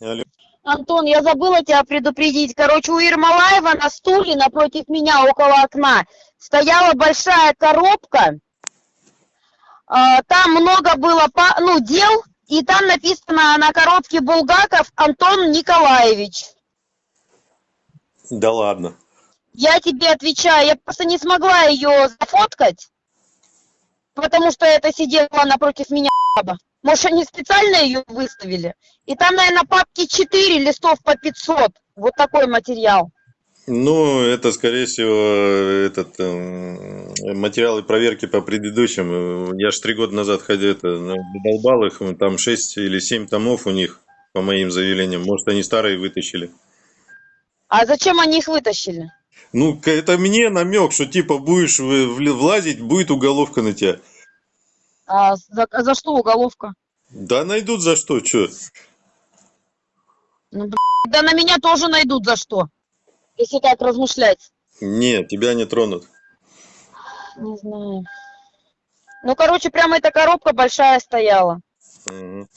Алло. Антон, я забыла тебя предупредить. Короче, у Ермолаева на стуле напротив меня около окна стояла большая коробка. А, Там много было ну, дел, и там написано на коробке Булгаков Антон Николаевич. Да ладно. Я тебе отвечаю, я просто не смогла ее зафоткать, потому что это сидела напротив меня баба. Может, они специально ее выставили? И там, наверное, папки 4 листов по 500. Вот такой материал. Ну, это, скорее всего, этот эм, материалы проверки по предыдущим. Я ж три года назад ходил, это, ну, долбал их, там 6 или 7 томов у них, по моим заявлениям. Может, они старые вытащили. А зачем они их вытащили? Ну, это мне намек, что типа будешь влазить, будет уголовка на тебя. А за, за что уголовка? Да найдут за что, что? Ну, да на меня тоже найдут за что. Если так размышлять. Нет, тебя не тронут. Не знаю. Ну, короче, прямо эта коробка большая стояла. Мгм.